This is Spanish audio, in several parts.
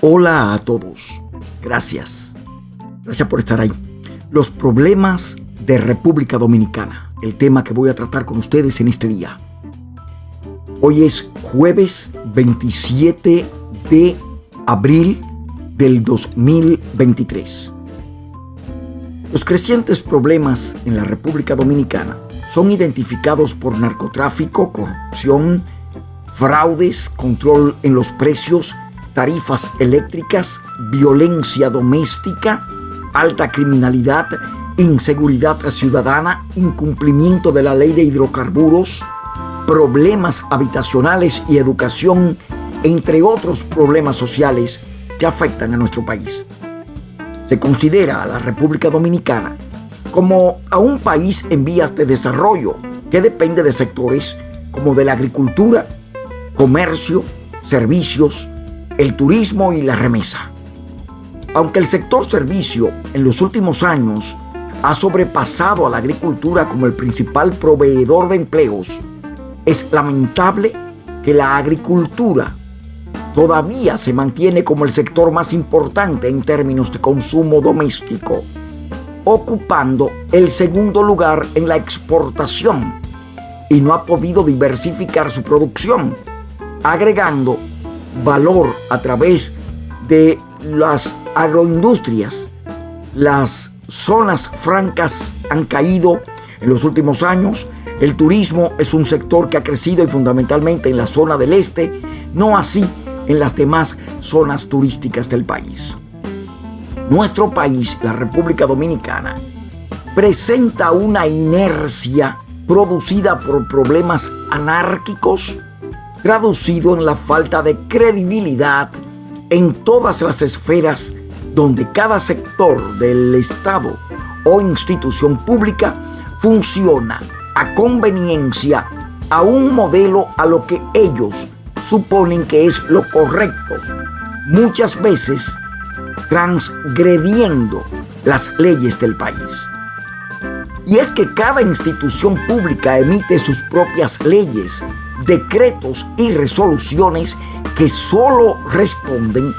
Hola a todos. Gracias. Gracias por estar ahí. Los problemas de República Dominicana. El tema que voy a tratar con ustedes en este día. Hoy es jueves 27 de abril del 2023. Los crecientes problemas en la República Dominicana son identificados por narcotráfico, corrupción, fraudes, control en los precios, tarifas eléctricas, violencia doméstica, alta criminalidad, inseguridad ciudadana, incumplimiento de la ley de hidrocarburos, problemas habitacionales y educación, entre otros problemas sociales que afectan a nuestro país. Se considera a la República Dominicana como a un país en vías de desarrollo que depende de sectores como de la agricultura, comercio, servicios, el turismo y la remesa. Aunque el sector servicio en los últimos años ha sobrepasado a la agricultura como el principal proveedor de empleos, es lamentable que la agricultura todavía se mantiene como el sector más importante en términos de consumo doméstico, ocupando el segundo lugar en la exportación y no ha podido diversificar su producción, agregando valor a través de las agroindustrias. Las zonas francas han caído en los últimos años. El turismo es un sector que ha crecido y fundamentalmente en la zona del este, no así en las demás zonas turísticas del país. Nuestro país, la República Dominicana, presenta una inercia producida por problemas anárquicos traducido en la falta de credibilidad en todas las esferas donde cada sector del Estado o institución pública funciona a conveniencia a un modelo a lo que ellos suponen que es lo correcto, muchas veces transgrediendo las leyes del país. Y es que cada institución pública emite sus propias leyes decretos y resoluciones que solo responden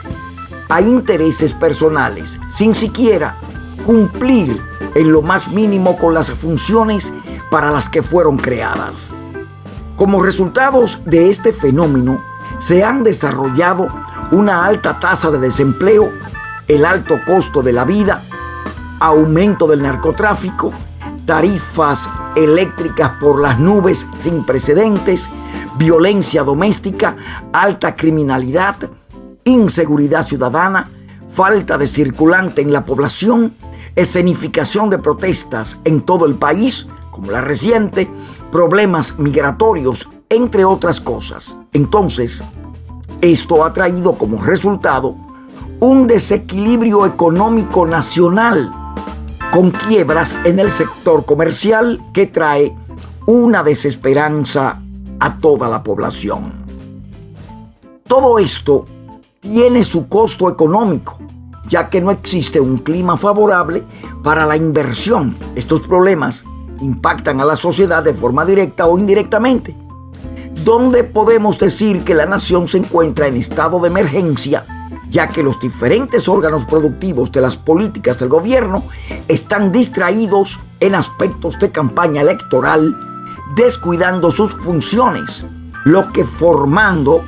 a intereses personales, sin siquiera cumplir en lo más mínimo con las funciones para las que fueron creadas. Como resultados de este fenómeno, se han desarrollado una alta tasa de desempleo, el alto costo de la vida, aumento del narcotráfico, tarifas eléctricas por las nubes sin precedentes, violencia doméstica, alta criminalidad, inseguridad ciudadana, falta de circulante en la población, escenificación de protestas en todo el país, como la reciente, problemas migratorios, entre otras cosas. Entonces, esto ha traído como resultado un desequilibrio económico nacional con quiebras en el sector comercial que trae una desesperanza a toda la población. Todo esto tiene su costo económico, ya que no existe un clima favorable para la inversión. Estos problemas impactan a la sociedad de forma directa o indirectamente. ¿Dónde podemos decir que la nación se encuentra en estado de emergencia, ya que los diferentes órganos productivos de las políticas del gobierno están distraídos en aspectos de campaña electoral descuidando sus funciones, lo que formando,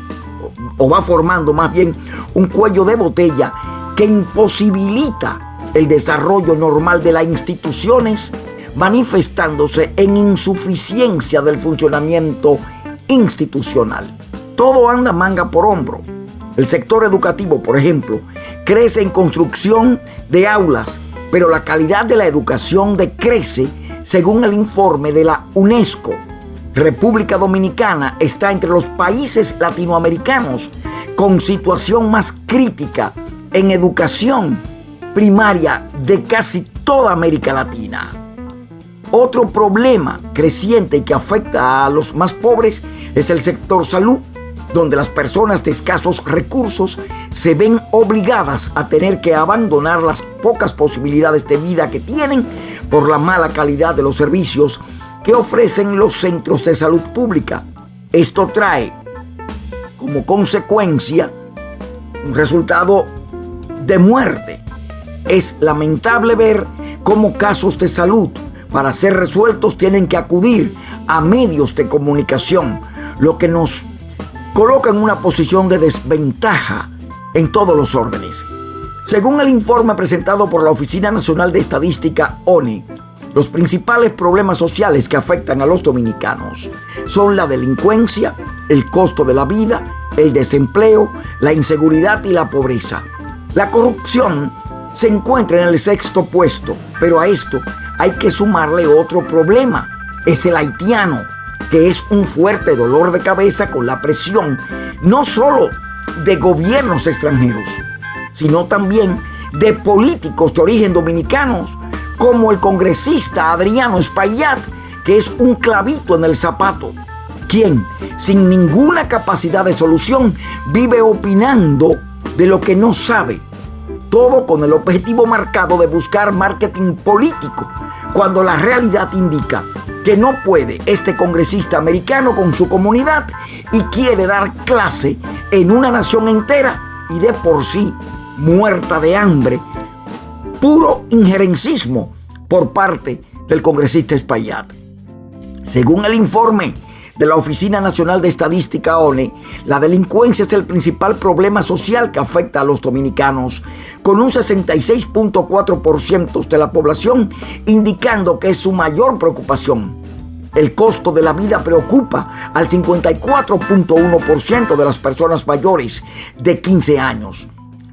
o va formando más bien, un cuello de botella que imposibilita el desarrollo normal de las instituciones, manifestándose en insuficiencia del funcionamiento institucional. Todo anda manga por hombro. El sector educativo, por ejemplo, crece en construcción de aulas, pero la calidad de la educación decrece según el informe de la UNESCO, República Dominicana está entre los países latinoamericanos con situación más crítica en educación primaria de casi toda América Latina. Otro problema creciente que afecta a los más pobres es el sector salud, donde las personas de escasos recursos se ven obligadas a tener que abandonar las pocas posibilidades de vida que tienen por la mala calidad de los servicios que ofrecen los centros de salud pública. Esto trae como consecuencia un resultado de muerte. Es lamentable ver cómo casos de salud para ser resueltos tienen que acudir a medios de comunicación, lo que nos coloca en una posición de desventaja en todos los órdenes. Según el informe presentado por la Oficina Nacional de Estadística ONE, los principales problemas sociales que afectan a los dominicanos son la delincuencia, el costo de la vida, el desempleo, la inseguridad y la pobreza. La corrupción se encuentra en el sexto puesto, pero a esto hay que sumarle otro problema. Es el haitiano, que es un fuerte dolor de cabeza con la presión no solo de gobiernos extranjeros, sino también de políticos de origen dominicanos, como el congresista Adriano Espaillat, que es un clavito en el zapato, quien, sin ninguna capacidad de solución, vive opinando de lo que no sabe, todo con el objetivo marcado de buscar marketing político, cuando la realidad indica que no puede este congresista americano con su comunidad y quiere dar clase en una nación entera y de por sí muerta de hambre, puro injerencismo por parte del congresista Espaillat. Según el informe de la Oficina Nacional de Estadística ONE, la delincuencia es el principal problema social que afecta a los dominicanos, con un 66.4% de la población indicando que es su mayor preocupación. El costo de la vida preocupa al 54.1% de las personas mayores de 15 años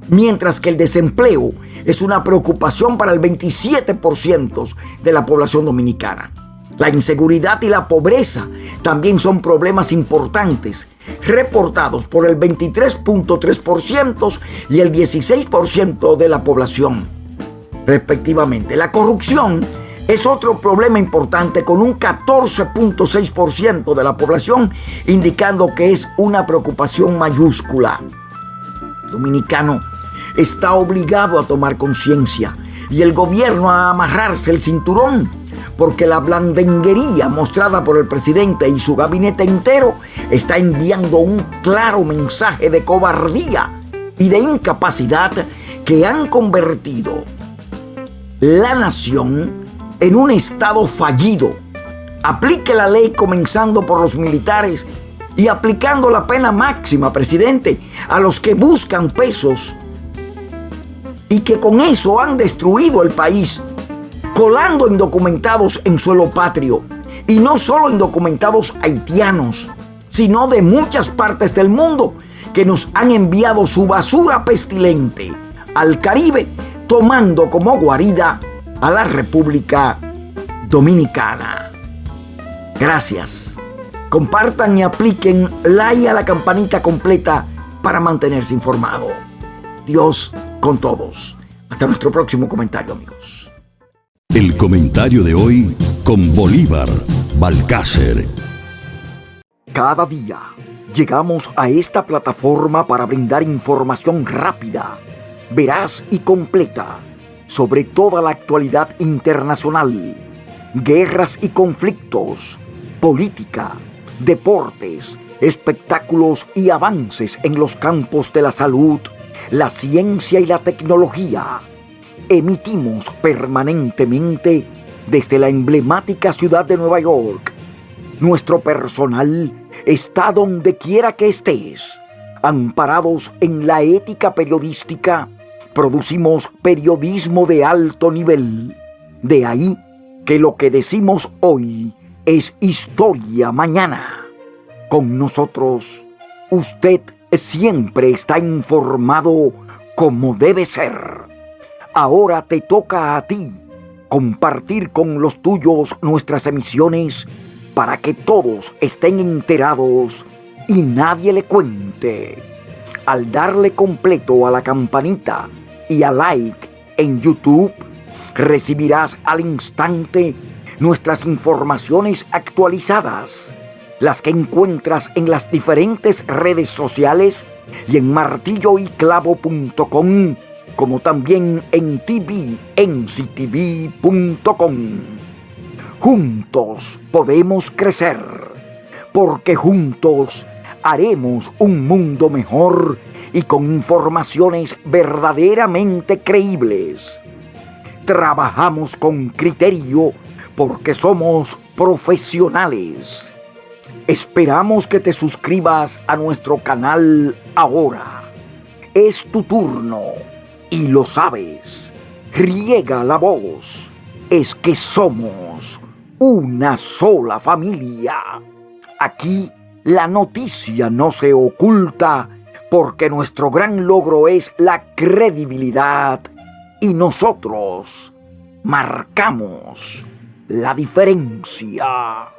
mientras que el desempleo es una preocupación para el 27% de la población dominicana. La inseguridad y la pobreza también son problemas importantes, reportados por el 23.3% y el 16% de la población, respectivamente. La corrupción es otro problema importante con un 14.6% de la población, indicando que es una preocupación mayúscula. Dominicano está obligado a tomar conciencia y el gobierno a amarrarse el cinturón, porque la blandenguería mostrada por el presidente y su gabinete entero está enviando un claro mensaje de cobardía y de incapacidad que han convertido la nación en un estado fallido. Aplique la ley comenzando por los militares y aplicando la pena máxima, presidente, a los que buscan pesos y que con eso han destruido el país, colando indocumentados en suelo patrio, y no solo indocumentados haitianos, sino de muchas partes del mundo que nos han enviado su basura pestilente al Caribe, tomando como guarida a la República Dominicana. Gracias. Compartan y apliquen like a la campanita completa para mantenerse informado. Dios con todos. Hasta nuestro próximo comentario, amigos. El comentario de hoy con Bolívar Balcácer. Cada día llegamos a esta plataforma para brindar información rápida, veraz y completa sobre toda la actualidad internacional, guerras y conflictos, política, deportes, espectáculos y avances en los campos de la salud, la ciencia y la tecnología. Emitimos permanentemente desde la emblemática ciudad de Nueva York. Nuestro personal está donde quiera que estés. Amparados en la ética periodística, producimos periodismo de alto nivel. De ahí que lo que decimos hoy es historia mañana. Con nosotros, usted siempre está informado como debe ser. Ahora te toca a ti compartir con los tuyos nuestras emisiones para que todos estén enterados y nadie le cuente. Al darle completo a la campanita y a like en YouTube, recibirás al instante nuestras informaciones actualizadas las que encuentras en las diferentes redes sociales y en martilloyclavo.com, como también en tvenctv.com. Juntos podemos crecer, porque juntos haremos un mundo mejor y con informaciones verdaderamente creíbles. Trabajamos con criterio porque somos profesionales. Esperamos que te suscribas a nuestro canal ahora. Es tu turno y lo sabes. Riega la voz. Es que somos una sola familia. Aquí la noticia no se oculta porque nuestro gran logro es la credibilidad y nosotros marcamos la diferencia.